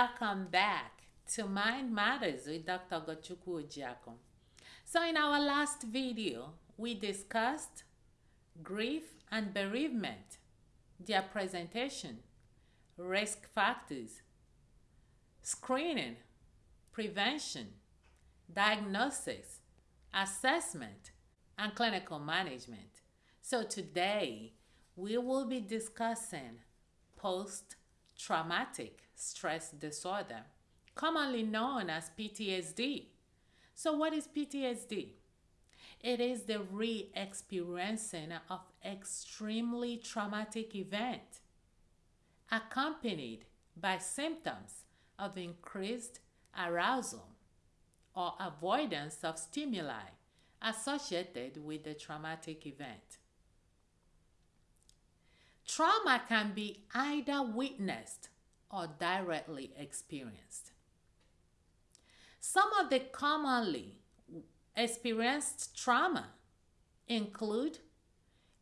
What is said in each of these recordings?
Welcome back to Mind Matters with Dr. Ogochukwu Ojiako. So in our last video, we discussed grief and bereavement, their presentation, risk factors, screening, prevention, diagnosis, assessment, and clinical management. So today, we will be discussing post traumatic stress disorder, commonly known as PTSD. So, what is PTSD? It is the re experiencing of extremely traumatic event accompanied by symptoms of increased arousal or avoidance of stimuli associated with the traumatic event. Trauma can be either witnessed or directly experienced. Some of the commonly experienced trauma include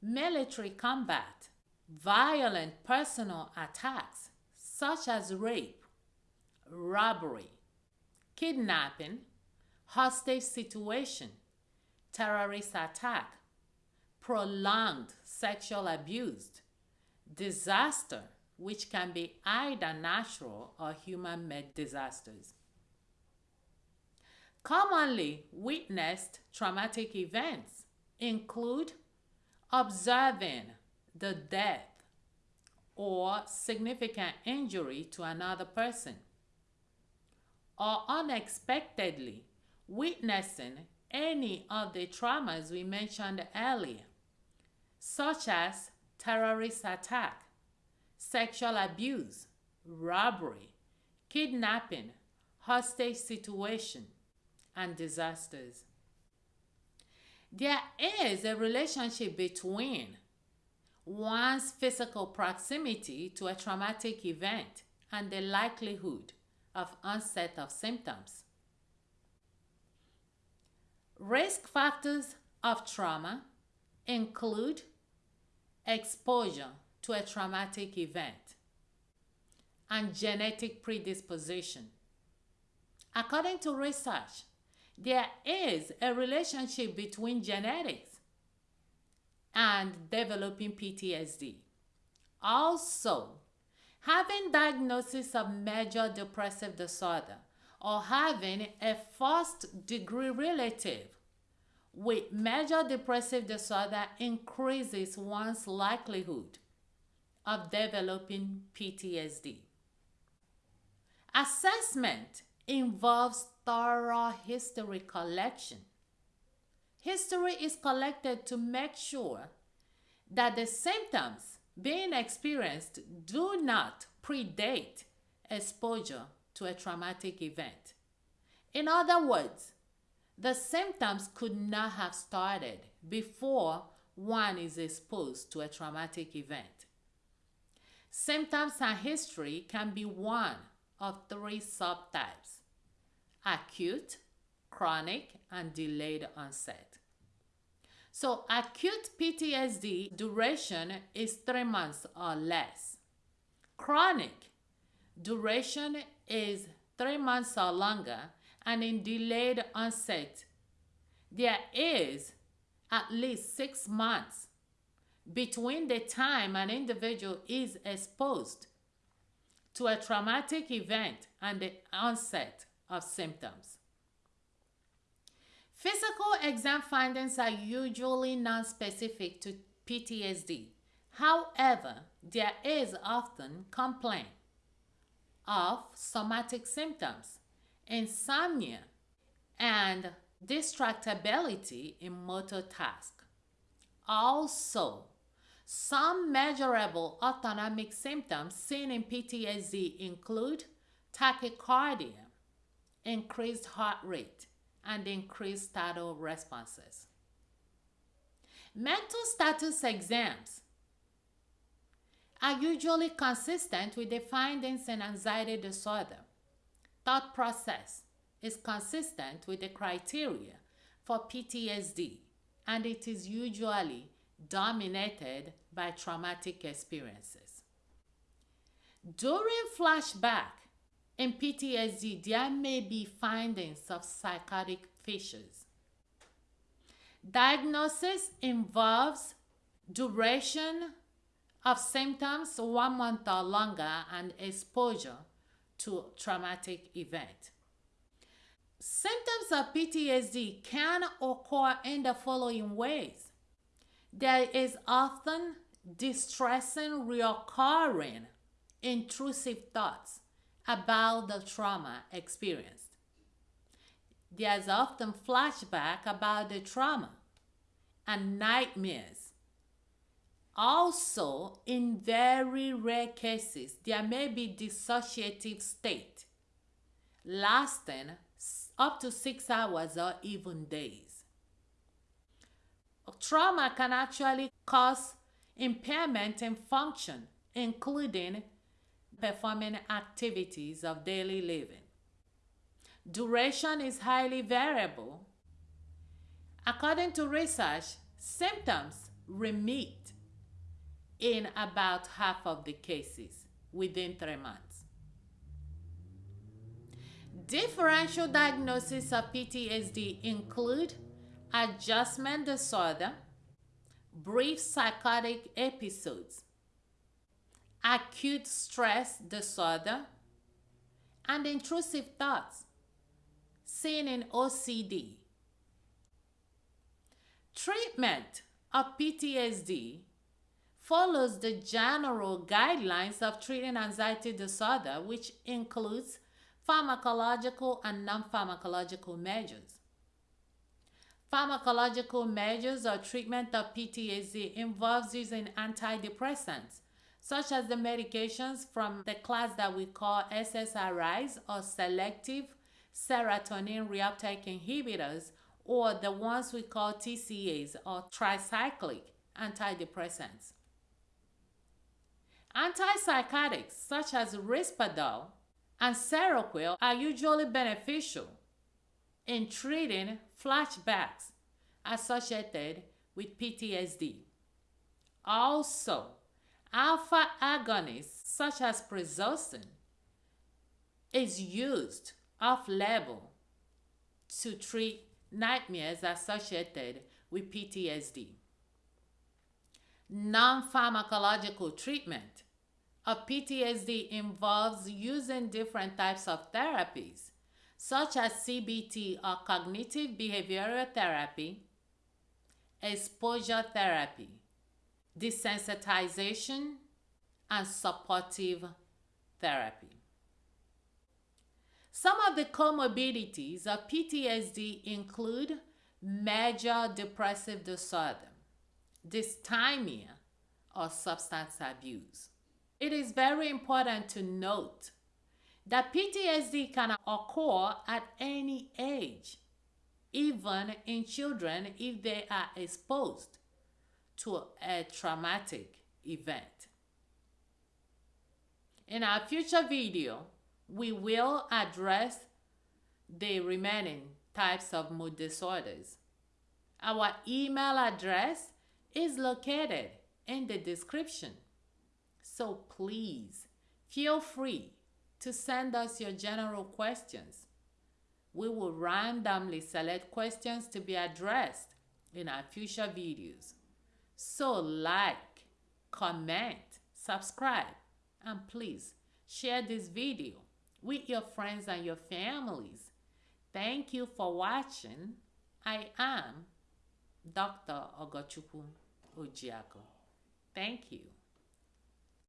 military combat, violent personal attacks such as rape, robbery, kidnapping, hostage situation, terrorist attack, prolonged sexual abuse, disaster, which can be either natural or human made disasters. Commonly witnessed traumatic events include observing the death or significant injury to another person, or unexpectedly witnessing any of the traumas we mentioned earlier, such as terrorist attack, sexual abuse, robbery, kidnapping, hostage situation, and disasters. There is a relationship between one's physical proximity to a traumatic event and the likelihood of onset of symptoms. Risk factors of trauma include exposure to a traumatic event and genetic predisposition. According to research, there is a relationship between genetics and developing PTSD. Also, having diagnosis of major depressive disorder or having a first degree relative with major depressive disorder increases one's likelihood of developing PTSD. Assessment involves thorough history collection. History is collected to make sure that the symptoms being experienced do not predate exposure to a traumatic event. In other words, the symptoms could not have started before one is exposed to a traumatic event. Symptoms and history can be one of three subtypes acute, chronic, and delayed onset. So, acute PTSD duration is three months or less. Chronic duration is three months or longer, and in delayed onset, there is at least six months between the time an individual is exposed to a traumatic event and the onset of symptoms. Physical exam findings are usually non-specific to PTSD. However, there is often complaint of somatic symptoms, insomnia, and distractibility in motor tasks. Also, some measurable autonomic symptoms seen in PTSD include tachycardia, increased heart rate, and increased startle responses. Mental status exams are usually consistent with the findings in anxiety disorder. Thought process is consistent with the criteria for PTSD, and it is usually dominated by traumatic experiences. During flashback, in PTSD, there may be findings of psychotic features. Diagnosis involves duration of symptoms one month or longer and exposure to traumatic event. Symptoms of PTSD can occur in the following ways. There is often distressing, recurring, intrusive thoughts about the trauma experienced. There's often flashback about the trauma and nightmares. Also, in very rare cases, there may be dissociative state lasting up to six hours or even days. Trauma can actually cause impairment in function, including performing activities of daily living. Duration is highly variable. According to research, symptoms remit in about half of the cases within three months. Differential diagnosis of PTSD include adjustment disorder, brief psychotic episodes, acute stress disorder, and intrusive thoughts seen in OCD. Treatment of PTSD follows the general guidelines of treating anxiety disorder, which includes pharmacological and non pharmacological measures. Pharmacological measures or treatment of PTSD involves using antidepressants, such as the medications from the class that we call SSRIs or selective serotonin reuptake inhibitors, or the ones we call TCAs or tricyclic antidepressants. Antipsychotics such as Risperdal and Seroquel are usually beneficial in treating flashbacks associated with PTSD. Also, alpha agonists such as prazosin is used off-label to treat nightmares associated with PTSD. Non-pharmacological treatment of PTSD involves using different types of therapies, such as CBT or cognitive behavioral therapy, exposure therapy, desensitization, and supportive therapy. Some of the comorbidities of PTSD include major depressive disorder, dysthymia, or substance abuse. It is very important to note that PTSD can occur at any age, even in children if they are exposed to a traumatic event. In our future video, we will address the remaining types of mood disorders. Our email address is located in the description. So please feel free to send us your general questions. We will randomly select questions to be addressed in our future videos. So like, comment, subscribe, and please share this video with your friends and your families. Thank you for watching. I am Dr. Ogochukwu Ojiako. Thank you.